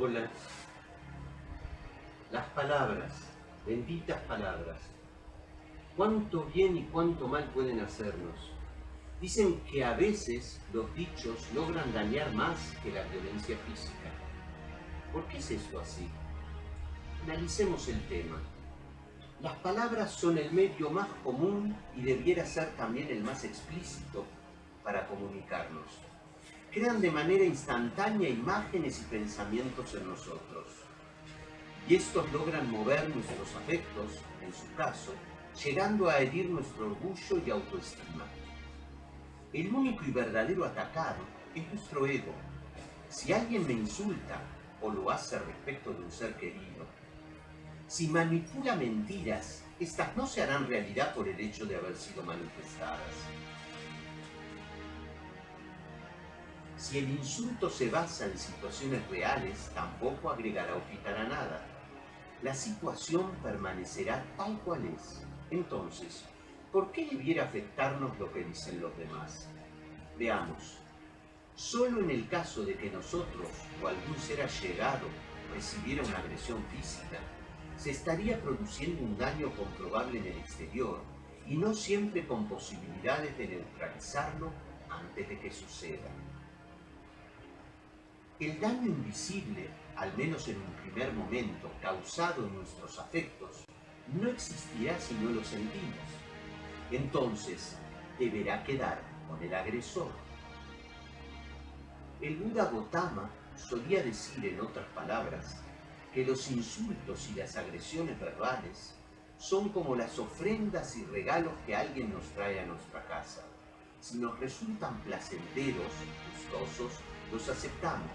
Hola. Las palabras, benditas palabras. Cuánto bien y cuánto mal pueden hacernos. Dicen que a veces los dichos logran dañar más que la violencia física. ¿Por qué es eso así? Analicemos el tema. Las palabras son el medio más común y debiera ser también el más explícito para comunicarnos. Crean de manera instantánea imágenes y pensamientos en nosotros. Y estos logran mover nuestros afectos, en su caso, llegando a herir nuestro orgullo y autoestima. El único y verdadero atacado es nuestro ego. Si alguien me insulta o lo hace respecto de un ser querido, si manipula mentiras, estas no se harán realidad por el hecho de haber sido manifestadas. Si el insulto se basa en situaciones reales, tampoco agregará o quitará nada. La situación permanecerá tal cual es. Entonces, ¿por qué debiera afectarnos lo que dicen los demás? Veamos. Solo en el caso de que nosotros o algún ser allegado recibiera una agresión física, se estaría produciendo un daño comprobable en el exterior y no siempre con posibilidades de neutralizarlo antes de que suceda. El daño invisible, al menos en un primer momento, causado en nuestros afectos, no existirá si no lo sentimos. Entonces, deberá quedar con el agresor. El Buda Gotama solía decir, en otras palabras, que los insultos y las agresiones verbales son como las ofrendas y regalos que alguien nos trae a nuestra casa. Si nos resultan placenteros, gustosos, los aceptamos.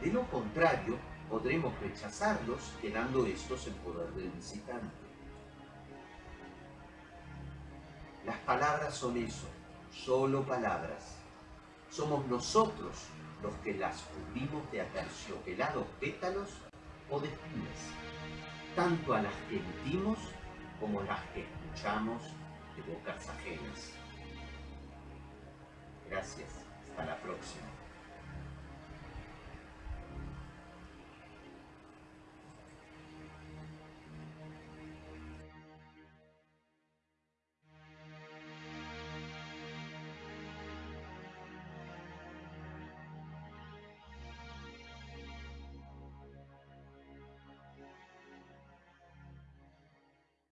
De lo contrario, podremos rechazarlos quedando estos en poder del visitante. Las palabras son eso, solo palabras. Somos nosotros los que las cubrimos de aterciopelados pétalos o de tanto a las que emitimos como a las que escuchamos de bocas ajenas. Gracias. Hasta la próxima.